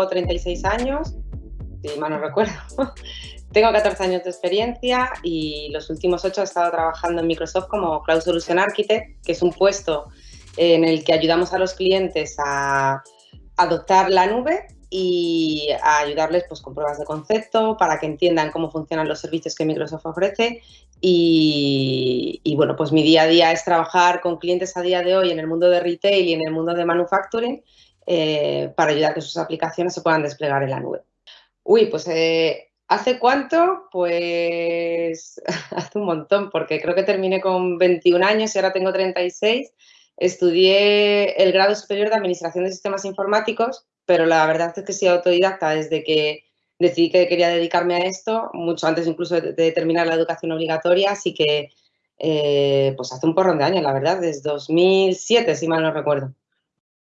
tengo 36 años, si mal no recuerdo. tengo 14 años de experiencia y los últimos 8 he estado trabajando en Microsoft como Cloud Solution Architect, que es un puesto en el que ayudamos a los clientes a adoptar la nube y a ayudarles pues, con pruebas de concepto para que entiendan cómo funcionan los servicios que Microsoft ofrece y, bueno, pues mi día a día es trabajar con clientes a día de hoy en el mundo de retail y en el mundo de manufacturing eh, para ayudar a que sus aplicaciones se puedan desplegar en la nube. Uy, pues eh, ¿hace cuánto? Pues hace un montón, porque creo que terminé con 21 años y ahora tengo 36. Estudié el grado superior de Administración de Sistemas Informáticos, pero la verdad es que soy autodidacta desde que decidí que quería dedicarme a esto, mucho antes incluso de, terminar la educación obligatoria, así que eh, pues hace un porrón de años, la verdad, desde 2007, si mal no recuerdo.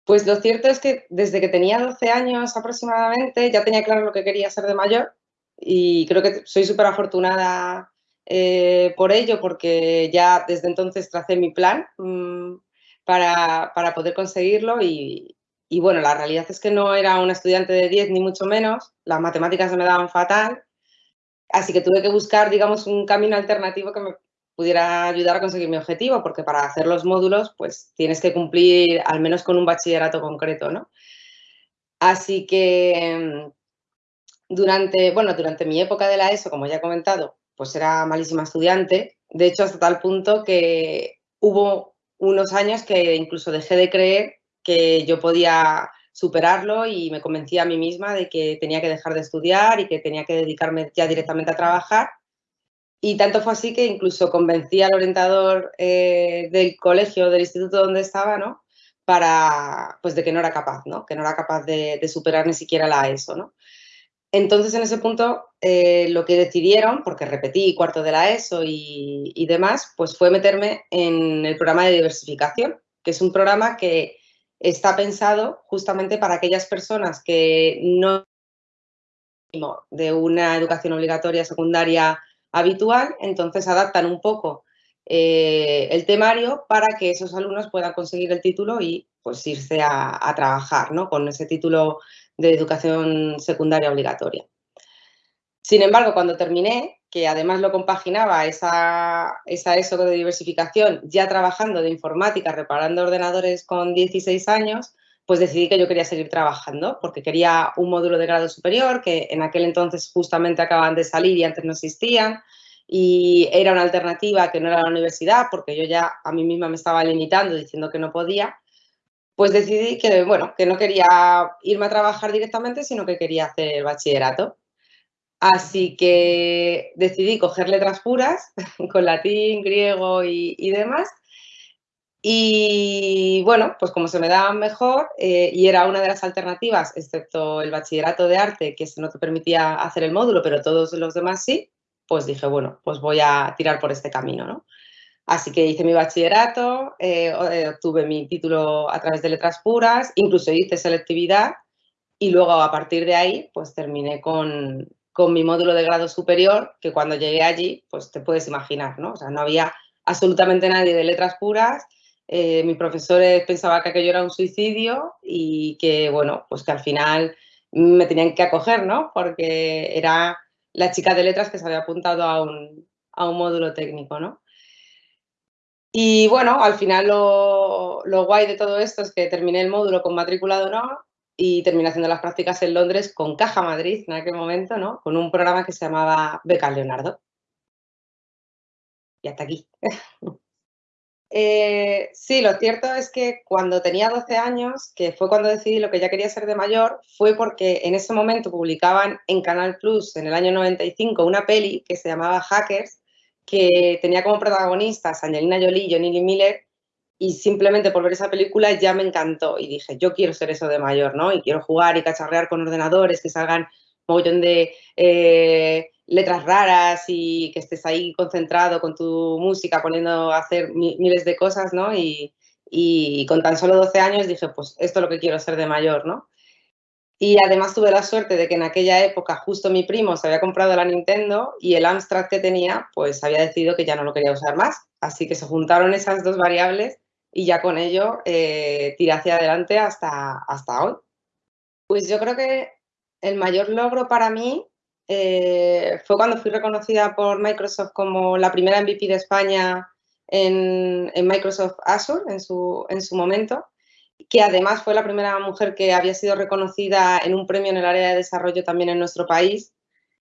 Pues lo cierto es que desde que tenía 12 años aproximadamente ya tenía claro lo que quería ser de mayor y creo que soy súper afortunada eh, por ello porque ya desde entonces tracé mi plan mm, para, para, poder conseguirlo y, bueno, la realidad es que no era una estudiante de 10 ni mucho menos, las matemáticas se me daban fatal, así que tuve que buscar, digamos, un camino alternativo que me pudiera ayudar a conseguir mi objetivo, porque para hacer los módulos, pues tienes que cumplir al menos con un bachillerato concreto, ¿no? Así que durante, bueno, durante mi época de la ESO, como ya he comentado, pues era malísima estudiante, de hecho hasta tal punto que hubo unos años que incluso dejé de creer que yo podía superarlo y me convencí a mí misma de que tenía que dejar de estudiar y que tenía que dedicarme ya directamente a trabajar y tanto fue así que incluso convencí al orientador eh, del colegio, del instituto donde estaba, ¿no? Para, pues de que no era capaz, ¿no? Que no era capaz de, superar ni siquiera la ESO, ¿no? Entonces, en ese punto, eh, lo que decidieron, porque repetí cuarto de la ESO y, y, demás, pues fue meterme en el programa de diversificación, que es un programa que está pensado justamente para aquellas personas que no de una educación obligatoria secundaria habitual, entonces adaptan un poco eh, el temario para que esos alumnos puedan conseguir el título y pues irse a, trabajar ¿no? con ese título de educación secundaria obligatoria. Sin embargo, cuando terminé, que además lo compaginaba esa, esa ESO de diversificación, ya trabajando de informática, reparando ordenadores con 16 años, pues decidí que yo quería seguir trabajando porque quería un módulo de grado superior que en aquel entonces justamente acaban de salir y antes no existían y era una alternativa que no era la universidad porque yo ya a mí misma me estaba limitando diciendo que no podía, pues decidí que, bueno, que no quería irme a trabajar directamente, sino que quería hacer bachillerato. Así que decidí coger letras puras con latín, griego y demás y bueno, pues como se me daba mejor eh, y era una de las alternativas, excepto el bachillerato de arte, que no te permitía hacer el módulo, pero todos los demás sí, pues dije, bueno, pues voy a tirar por este camino, ¿no? Así que hice mi bachillerato, eh, eh, obtuve mi título a través de letras puras, incluso hice selectividad y luego a partir de ahí, pues terminé con, con mi módulo de grado superior, que cuando llegué allí, pues te puedes imaginar, ¿no? O sea, no había absolutamente nadie de letras puras, eh, mis profesores pensaban que aquello era un suicidio y que, bueno, pues que al final me tenían que acoger, ¿no? Porque era la chica de letras que se había apuntado a un, módulo técnico, ¿no? Y bueno, al final lo, guay de todo esto es que terminé el módulo con matrícula de honor y terminé haciendo las prácticas en Londres con Caja Madrid en aquel momento, ¿no? Con un programa que se llamaba Beca Leonardo. Y hasta aquí. Eh, sí, lo cierto es que cuando tenía 12 años, que fue cuando decidí lo que ya quería ser de mayor, fue porque en ese momento publicaban en Canal Plus, en el año 95, una peli que se llamaba Hackers, que tenía como protagonistas Angelina Jolie y Johnny Lee Miller, y simplemente por ver esa película ya me encantó y dije, yo quiero ser eso de mayor, ¿no? Y quiero jugar y cacharrear con ordenadores, que salgan montón de... Eh, letras raras y que estés ahí concentrado con tu música, poniendo a hacer miles de cosas, ¿no? Y, con tan solo 12 años dije, pues esto es lo que quiero ser de mayor, ¿no? Y además tuve la suerte de que en aquella época justo mi primo se había comprado la Nintendo y el Amstrad que tenía, pues había decidido que ya no lo quería usar más. Así que se juntaron esas dos variables y ya con ello eh, tiré hacia adelante hasta, hasta hoy. Pues yo creo que El mayor logro para mí eh, fue cuando fui reconocida por Microsoft como la primera MVP de España en, Microsoft Azure en su, en su momento, que además fue la primera mujer que había sido reconocida en un premio en el área de desarrollo también en nuestro país.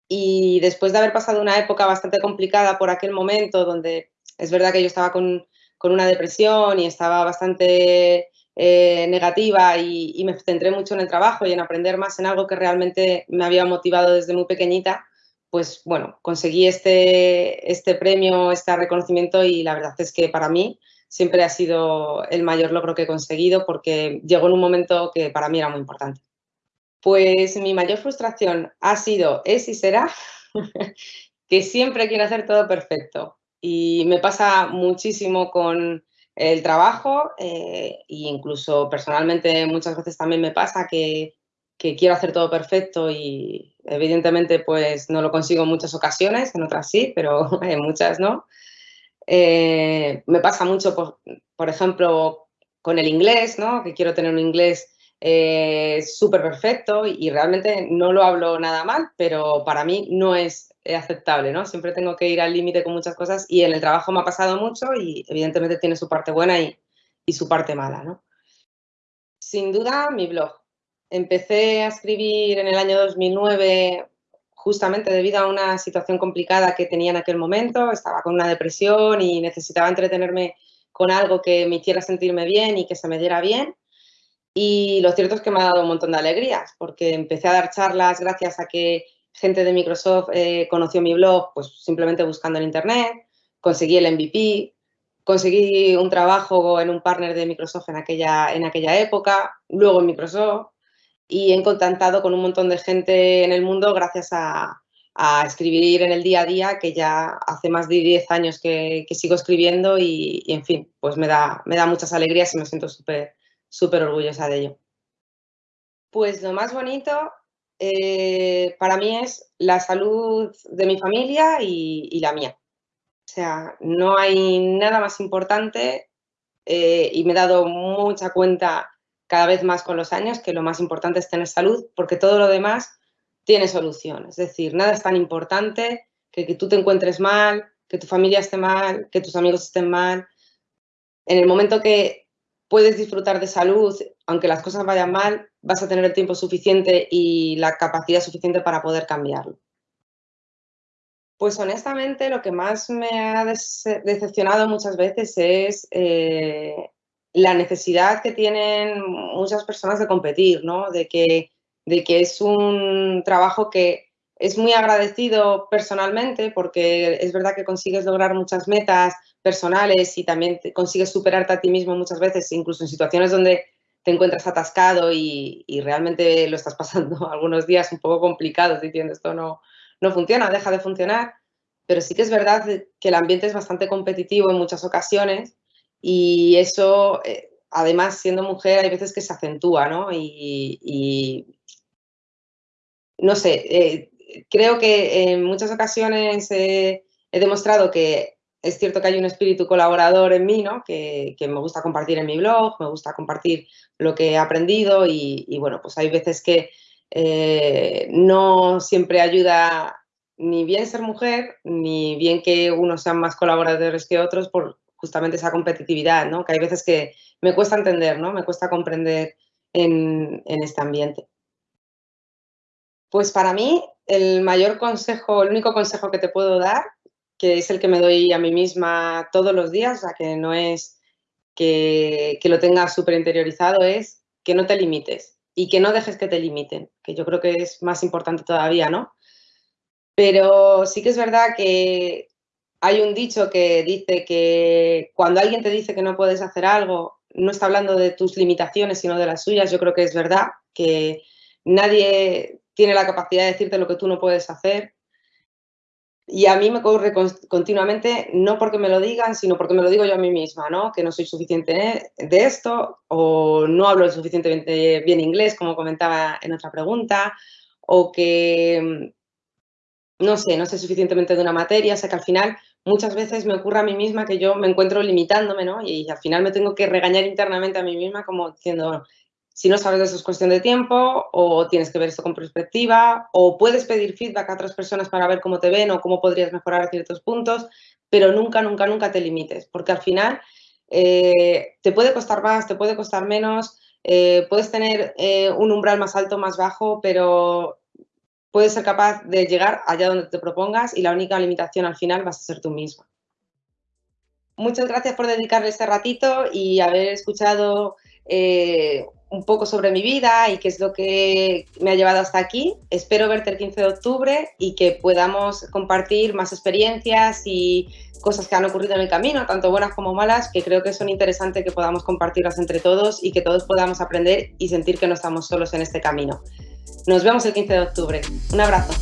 Y después de haber pasado una época bastante complicada por aquel momento, donde es verdad que yo estaba con, con una depresión y estaba bastante eh, negativa y, me centré mucho en el trabajo y en aprender más en algo que realmente me había motivado desde muy pequeñita, pues bueno, conseguí este, este premio, este reconocimiento y la verdad es que para mí siempre ha sido el mayor logro que he conseguido porque llegó en un momento que para mí era muy importante. Pues mi mayor frustración ha sido, es y será que siempre quiero hacer todo perfecto. Y me pasa muchísimo con, el trabajo e incluso personalmente muchas veces también me pasa que, quiero hacer todo perfecto y evidentemente pues no lo consigo en muchas ocasiones, en otras sí, pero en muchas no. Eh, me pasa mucho, por, ejemplo, con el inglés, ¿no? que quiero tener un inglés eh, súper perfecto y realmente no lo hablo nada mal, pero para mí no es aceptable, ¿no? Siempre tengo que ir al límite con muchas cosas y en el trabajo me ha pasado mucho y evidentemente tiene su parte buena y, su parte mala, ¿no? Sin duda, mi blog. Empecé a escribir en el año 2009 justamente debido a una situación complicada que tenía en aquel momento. Estaba con una depresión y necesitaba entretenerme con algo que me hiciera sentirme bien y que se me diera bien. Y lo cierto es que me ha dado un montón de alegrías, porque empecé a dar charlas gracias a que gente de Microsoft eh, conoció mi blog pues simplemente buscando en internet, conseguí el MVP, conseguí un trabajo en un partner de Microsoft en aquella, en aquella época, luego en Microsoft y he contactado con un montón de gente en el mundo gracias a, escribir en el día a día, que ya hace más de 10 años que, sigo escribiendo y, y, en fin, pues me da, me da muchas alegrías y me siento súper súper orgullosa de ello. Pues lo más bonito eh, para mí es la salud de mi familia y, la mía. O sea, no hay nada más importante eh, y me he dado mucha cuenta cada vez más con los años que lo más importante es tener salud porque todo lo demás tiene solución. Es decir, nada es tan importante que, que tú te encuentres mal, que tu familia esté mal, que tus amigos estén mal. En el momento que puedes disfrutar de salud, aunque las cosas vayan mal, vas a tener el tiempo suficiente y la capacidad suficiente para poder cambiarlo. Pues honestamente lo que más me ha decepcionado muchas veces es eh, la necesidad que tienen muchas personas de competir, ¿no? de, que, de que es un trabajo que es muy agradecido personalmente porque es verdad que consigues lograr muchas metas, personales y también consigues superarte a ti mismo muchas veces, incluso en situaciones donde te encuentras atascado y, realmente lo estás pasando algunos días un poco complicados diciendo esto no, no funciona, deja de funcionar. Pero sí que es verdad que el ambiente es bastante competitivo en muchas ocasiones y eso, eh, además, siendo mujer, hay veces que se acentúa, ¿no? Y, no sé, eh, creo que en muchas ocasiones he demostrado que es cierto que hay un espíritu colaborador en mí, ¿no? Que, me gusta compartir en mi blog, me gusta compartir lo que he aprendido y, bueno, pues hay veces que eh, no siempre ayuda ni bien ser mujer, ni bien que unos sean más colaboradores que otros por justamente esa competitividad, ¿no? Que hay veces que me cuesta entender, ¿no? Me cuesta comprender en, en este ambiente. Pues para mí, el mayor consejo, el único consejo que te puedo dar que es el que me doy a mí misma todos los días, o sea, que no es que, lo tengas súper interiorizado, es que no te limites y que no dejes que te limiten, que yo creo que es más importante todavía, ¿no? Pero sí que es verdad que hay un dicho que dice que cuando alguien te dice que no puedes hacer algo, no está hablando de tus limitaciones, sino de las suyas. Yo creo que es verdad que nadie tiene la capacidad de decirte lo que tú no puedes hacer y a mí me ocurre continuamente, no porque me lo digan, sino porque me lo digo yo a mí misma, ¿no? Que no soy suficiente de esto, o no hablo suficientemente bien inglés, como comentaba en otra pregunta, o que, no sé, no sé suficientemente de una materia, o sea que al final muchas veces me ocurre a mí misma que yo me encuentro limitándome, ¿no? Y al final me tengo que regañar internamente a mí misma como diciendo, Si no sabes eso es cuestión de tiempo o tienes que ver esto con perspectiva o puedes pedir feedback a otras personas para ver cómo te ven o cómo podrías mejorar ciertos puntos, pero nunca, nunca, nunca te limites, porque al final eh, te puede costar más, te puede costar menos, eh, puedes tener eh, un umbral más alto, más bajo, pero puedes ser capaz de llegar allá donde te propongas y la única limitación al final vas a ser tú misma. Muchas gracias por dedicarle este ratito y haber escuchado un poco sobre mi vida y qué es lo que me ha llevado hasta aquí. Espero verte el 15 de octubre y que podamos compartir más experiencias y cosas que han ocurrido en el camino, tanto buenas como malas, que creo que son interesantes que podamos compartirlas entre todos y que todos podamos aprender y sentir que no estamos solos en este camino. Nos vemos el 15 de octubre. Un abrazo.